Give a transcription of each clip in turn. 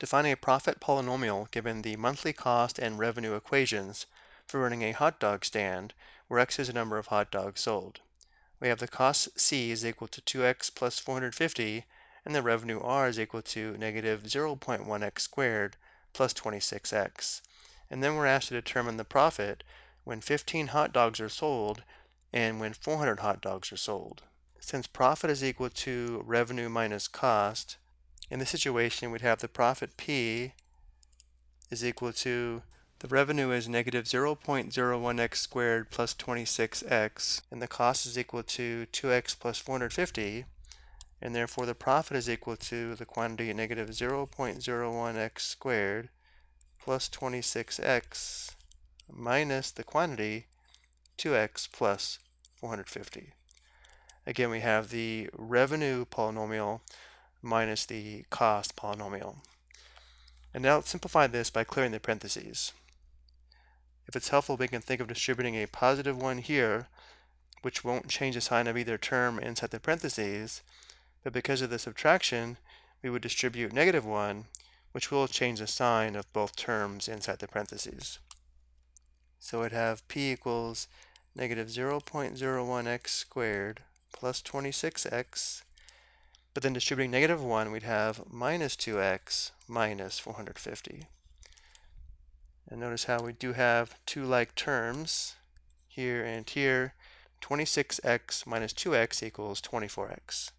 Define a profit polynomial given the monthly cost and revenue equations for running a hot dog stand where x is the number of hot dogs sold. We have the cost c is equal to 2x plus 450 and the revenue r is equal to negative 0.1x squared plus 26x. And then we're asked to determine the profit when 15 hot dogs are sold and when 400 hot dogs are sold. Since profit is equal to revenue minus cost, in this situation, we'd have the profit P is equal to the revenue is negative 0.01x squared plus 26x, and the cost is equal to 2x plus 450, and therefore the profit is equal to the quantity negative 0.01x squared plus 26x minus the quantity 2x plus 450. Again, we have the revenue polynomial minus the cost polynomial. And now let's simplify this by clearing the parentheses. If it's helpful, we can think of distributing a positive 1 here, which won't change the sign of either term inside the parentheses, but because of the subtraction, we would distribute negative 1, which will change the sign of both terms inside the parentheses. So we'd have p equals negative 0.01x squared plus 26x but then distributing negative 1, we'd have minus 2x minus 450. And notice how we do have two like terms here and here. 26x minus 2x equals 24x.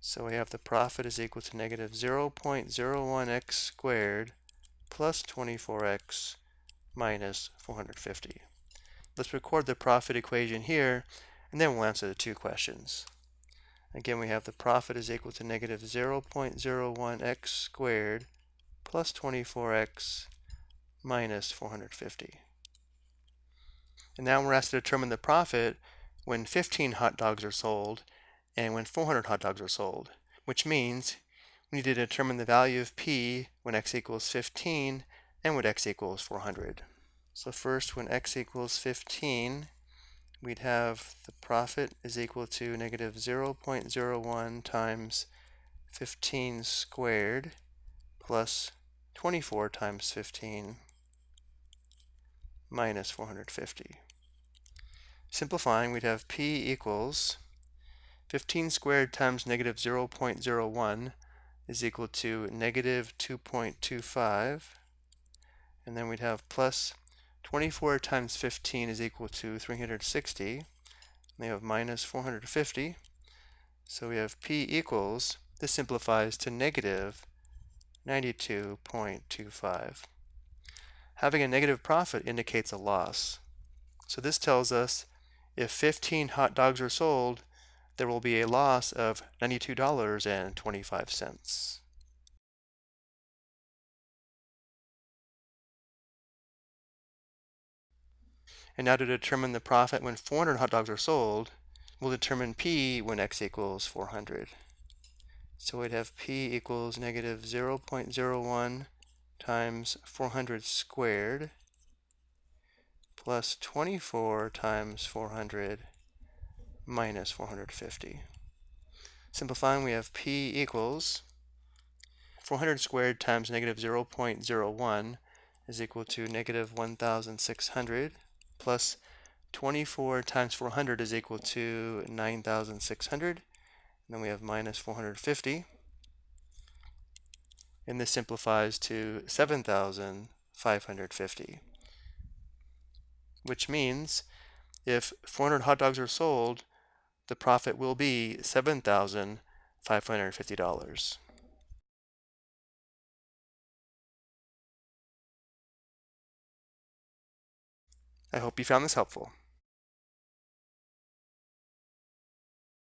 So we have the profit is equal to negative 0.01x squared plus 24x minus 450. Let's record the profit equation here, and then we'll answer the two questions. Again, we have the profit is equal to negative 0.01x squared plus 24x minus 450. And now we're asked to determine the profit when 15 hot dogs are sold and when 400 hot dogs are sold, which means we need to determine the value of p when x equals 15 and when x equals 400. So first, when x equals 15, we'd have the profit is equal to negative 0.01 times 15 squared plus 24 times 15 minus 450. Simplifying, we'd have p equals 15 squared times negative 0.01 is equal to negative 2.25 and then we'd have plus 24 times 15 is equal to 360. We have minus 450. So we have P equals, this simplifies to negative 92.25. Having a negative profit indicates a loss. So this tells us if 15 hot dogs are sold, there will be a loss of $92.25. And now to determine the profit when 400 hot dogs are sold, we'll determine P when x equals 400. So we'd have P equals negative 0.01 times 400 squared plus 24 times 400 minus 450. Simplifying, we have P equals 400 squared times negative 0.01 is equal to negative 1,600 plus 24 times 400 is equal to 9,600. And then we have minus 450. And this simplifies to 7,550. Which means if 400 hot dogs are sold, the profit will be $7,550. I hope you found this helpful.